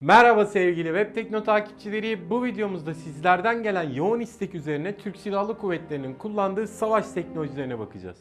Merhaba sevgili Web Tekno takipçileri. Bu videomuzda sizlerden gelen yoğun istek üzerine Türk Silahlı Kuvvetleri'nin kullandığı savaş teknolojilerine bakacağız.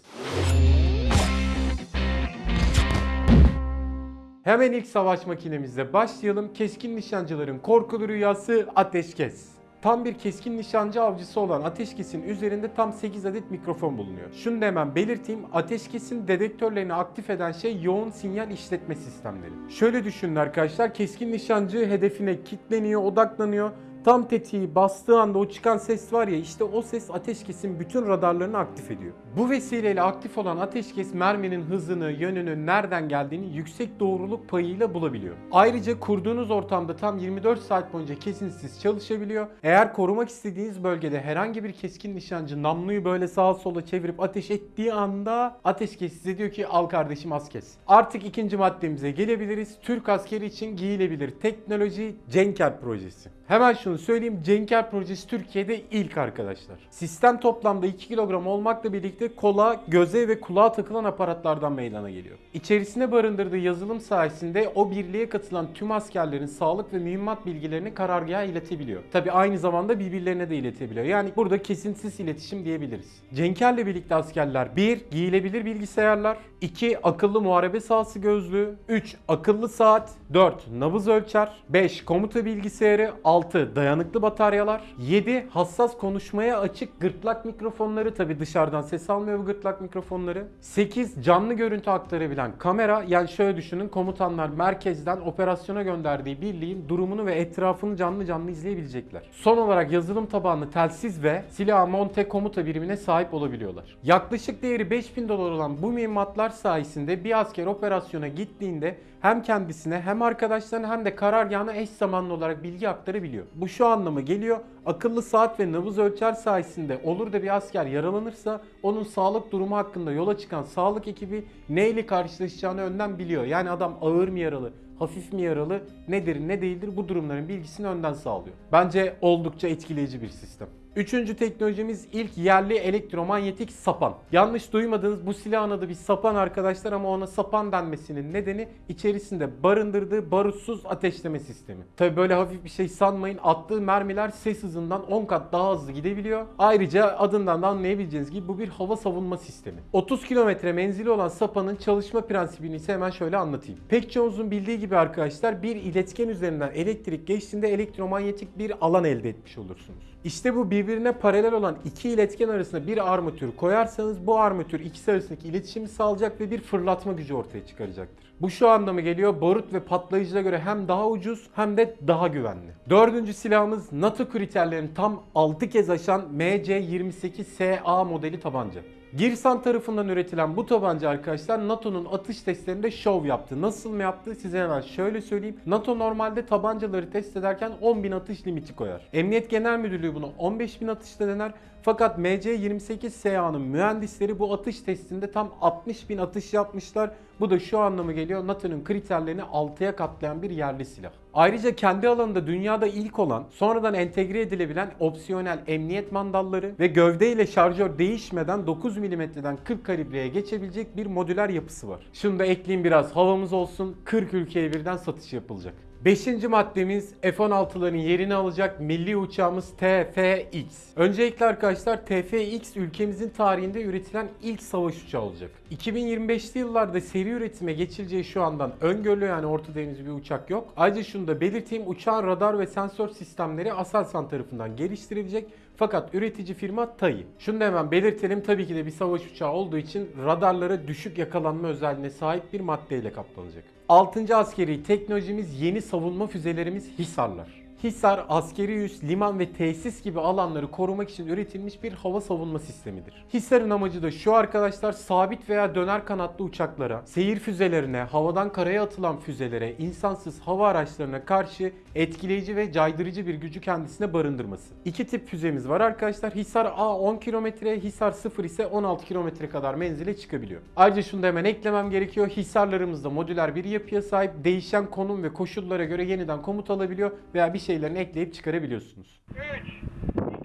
Hemen ilk savaş makinemizle başlayalım. Keskin nişancıların korkulu rüyası ateşkes. Tam bir keskin nişancı avcısı olan Ateşkes'in üzerinde tam 8 adet mikrofon bulunuyor. Şunu da hemen belirteyim. Ateşkes'in dedektörlerini aktif eden şey yoğun sinyal işletme sistemleri. Şöyle düşünün arkadaşlar. Keskin nişancı hedefine kitleniyor, odaklanıyor. Tam tetiği bastığı anda o çıkan ses var ya işte o ses ateşkesin bütün radarlarını aktif ediyor. Bu vesileyle aktif olan ateşkes merminin hızını, yönünü, nereden geldiğini yüksek doğruluk payıyla bulabiliyor. Ayrıca kurduğunuz ortamda tam 24 saat boyunca kesintisiz çalışabiliyor. Eğer korumak istediğiniz bölgede herhangi bir keskin nişancı namluyu böyle sağa sola çevirip ateş ettiği anda ateşkes size diyor ki al kardeşim az kes. Artık ikinci maddemize gelebiliriz. Türk askeri için giyilebilir teknoloji Cenker projesi. Hemen şunu söyleyeyim. Cenker projesi Türkiye'de ilk arkadaşlar. Sistem toplamda 2 kilogram olmakla birlikte kola, göze ve kulağa takılan aparatlardan meydana geliyor. İçerisine barındırdığı yazılım sayesinde o birliğe katılan tüm askerlerin sağlık ve mühimmat bilgilerini karargaha iletebiliyor. Tabi aynı zamanda birbirlerine de iletebiliyor. Yani burada kesintisiz iletişim diyebiliriz. Cenker'le birlikte askerler 1. Giyilebilir bilgisayarlar 2. Akıllı muharebe sahası gözlüğü 3. Akıllı saat 4. Nabız ölçer 5. Komuta bilgisayarı 6. Dayanıklı bataryalar 7. Hassas konuşmaya açık gırtlak mikrofonları tabi dışarıdan ses almıyor bu gırtlak mikrofonları 8. Canlı görüntü aktarabilen kamera yani şöyle düşünün komutanlar merkezden operasyona gönderdiği birliğin durumunu ve etrafını canlı canlı izleyebilecekler. Son olarak yazılım tabanlı telsiz ve silah monte komuta birimine sahip olabiliyorlar. Yaklaşık değeri 5000 dolar olan bu mühimmatlar sayesinde bir asker operasyona gittiğinde hem kendisine hem arkadaşlarına hem de karargahına eş zamanlı olarak bilgi aktarabiliyor. Bu şu anlama geliyor. Akıllı saat ve nabız ölçer sayesinde olur da bir asker yaralanırsa onun sağlık durumu hakkında yola çıkan sağlık ekibi neyle karşılaşacağını önden biliyor. Yani adam ağır mı yaralı, hafif mi yaralı, nedir ne değildir bu durumların bilgisini önden sağlıyor. Bence oldukça etkileyici bir sistem. Üçüncü teknolojimiz ilk yerli elektromanyetik sapan. Yanlış duymadınız bu silahın adı bir sapan arkadaşlar ama ona sapan denmesinin nedeni içerisinde barındırdığı barutsuz ateşleme sistemi. Tabi böyle hafif bir şey sanmayın attığı mermiler ses hızından 10 kat daha hızlı gidebiliyor. Ayrıca adından da anlayabileceğiniz gibi bu bir hava savunma sistemi. 30 kilometre menzili olan sapanın çalışma prensibini ise hemen şöyle anlatayım. Pek çoğunuzun bildiği gibi arkadaşlar bir iletken üzerinden elektrik geçtiğinde elektromanyetik bir alan elde etmiş olursunuz. İşte bu birbirine paralel olan iki iletken arasında bir armatür koyarsanız bu armatür ikisi arasındaki iletişimi sağlayacak ve bir fırlatma gücü ortaya çıkaracaktır. Bu şu anlama geliyor barut ve patlayıcıya göre hem daha ucuz hem de daha güvenli. Dördüncü silahımız NATO kriterlerini tam 6 kez aşan MC-28SA modeli tabanca. Girsan tarafından üretilen bu tabanca arkadaşlar NATO'nun atış testlerinde şov yaptı. Nasıl mı yaptı size hemen şöyle söyleyeyim. NATO normalde tabancaları test ederken 10.000 atış limiti koyar. Emniyet Genel Müdürlüğü bunu 15.000 atışta dener. Fakat MC-28SA'nın mühendisleri bu atış testinde tam 60.000 atış yapmışlar. Bu da şu anlamı geliyor NATO'nun kriterlerini 6'ya katlayan bir yerli silah. Ayrıca kendi alanında dünyada ilk olan sonradan entegre edilebilen opsiyonel emniyet mandalları ve gövde ile şarjör değişmeden 9 mm'den 40 kalibreye geçebilecek bir modüler yapısı var. Şunu da ekleyeyim biraz havamız olsun 40 ülkeye birden satış yapılacak. Beşinci maddemiz F-16'ların yerini alacak milli uçağımız TFX. Öncelikle arkadaşlar TFX ülkemizin tarihinde üretilen ilk savaş uçağı olacak. 2025'li yıllarda seri üretime geçileceği şu andan öngörülüyor yani ortada henüz bir uçak yok. Ayrıca şunu da belirteyim uçağın radar ve sensör sistemleri Aselsan tarafından geliştirilecek. Fakat üretici firma TAI. Şunu da hemen belirtelim tabii ki de bir savaş uçağı olduğu için radarlara düşük yakalanma özelliğine sahip bir maddeyle kaplanacak. 6. askeri teknolojimiz yeni savunma füzelerimiz Hisarlar. Hisar, askeri üs, liman ve tesis gibi alanları korumak için üretilmiş bir hava savunma sistemidir. Hisar'ın amacı da şu arkadaşlar sabit veya döner kanatlı uçaklara, seyir füzelerine, havadan karaya atılan füzelere, insansız hava araçlarına karşı etkileyici ve caydırıcı bir gücü kendisine barındırması. İki tip füzemiz var arkadaşlar. Hisar A 10 kilometre, Hisar 0 ise 16 kilometre kadar menzile çıkabiliyor. Ayrıca şunu da hemen eklemem gerekiyor. Hisarlarımızda modüler bir yapıya sahip değişen konum ve koşullara göre yeniden komut alabiliyor veya bir şeylerini ekleyip çıkarabiliyorsunuz. 3,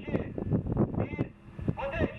2, 1, ateş!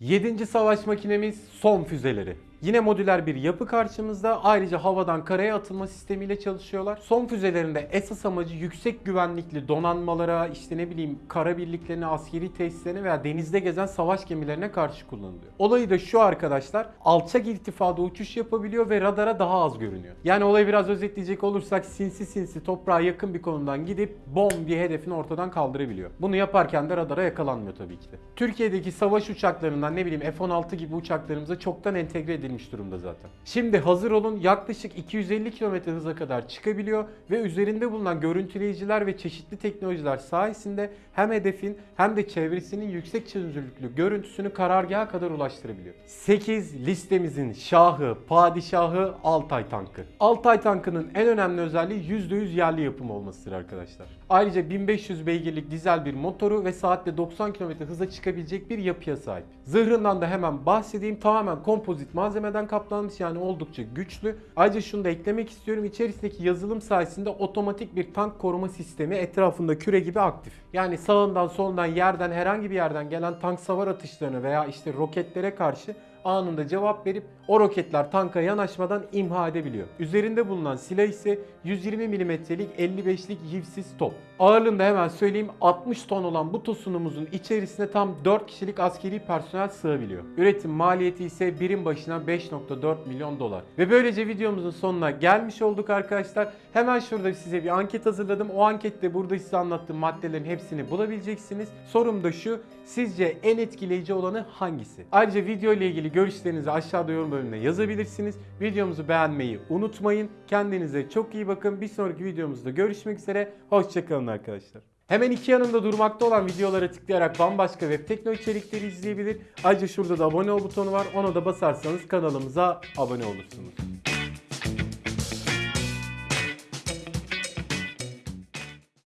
Yedinci savaş makinemiz son füzeleri. Yine modüler bir yapı karşımızda. Ayrıca havadan karaya atılma sistemiyle çalışıyorlar. Son füzelerinde esas amacı yüksek güvenlikli donanmalara, işte ne bileyim kara birliklerine, askeri tesislerine veya denizde gezen savaş gemilerine karşı kullanılıyor. Olayı da şu arkadaşlar. Alçak irtifada uçuş yapabiliyor ve radara daha az görünüyor. Yani olayı biraz özetleyecek olursak sinsi sinsi toprağa yakın bir konumdan gidip bom diye hedefini ortadan kaldırabiliyor. Bunu yaparken de radara yakalanmıyor tabii ki de. Türkiye'deki savaş uçaklarından ne bileyim F-16 gibi uçaklarımıza çoktan entegre edilmiş durumda zaten. Şimdi hazır olun yaklaşık 250 km hıza kadar çıkabiliyor ve üzerinde bulunan görüntüleyiciler ve çeşitli teknolojiler sayesinde hem hedefin hem de çevresinin yüksek çözünürlüklü görüntüsünü karargaha kadar ulaştırabiliyor. 8 listemizin şahı, padişahı Altay tankı. Altay tankının en önemli özelliği %100 yerli yapım olmasıdır arkadaşlar. Ayrıca 1500 beygirlik dizel bir motoru ve saatte 90 km hıza çıkabilecek bir yapıya sahip. Zırhından da hemen bahsedeyim. Tamamen kompozit malzemeden kaplanmış yani oldukça güçlü. Ayrıca şunu da eklemek istiyorum. İçerisindeki yazılım sayesinde otomatik bir tank koruma sistemi etrafında küre gibi aktif. Yani sağından solundan yerden herhangi bir yerden gelen tank savar atışlarına veya işte roketlere karşı anında cevap verip o roketler tanka yanaşmadan imha edebiliyor. Üzerinde bulunan silah ise 120 mm'lik 55'lik yivsiz top. Ağırlığında hemen söyleyeyim 60 ton olan bu tosunumuzun içerisine tam 4 kişilik askeri personel sığabiliyor. Üretim maliyeti ise birim başına 5.4 milyon dolar. Ve böylece videomuzun sonuna gelmiş olduk arkadaşlar. Hemen şurada size bir anket hazırladım. O ankette burada size anlattığım maddelerin hepsini bulabileceksiniz. Sorum da şu. Sizce en etkileyici olanı hangisi? Ayrıca video ile ilgili görüşlerinizi aşağıda yorum bölümüne yazabilirsiniz. Videomuzu beğenmeyi unutmayın. Kendinize çok iyi bakın. Bir sonraki videomuzda görüşmek üzere. Hoşçakalın arkadaşlar. Hemen iki yanında durmakta olan videolara tıklayarak bambaşka web tekno içerikleri izleyebilir. Ayrıca şurada da abone ol butonu var. Ona da basarsanız kanalımıza abone olursunuz.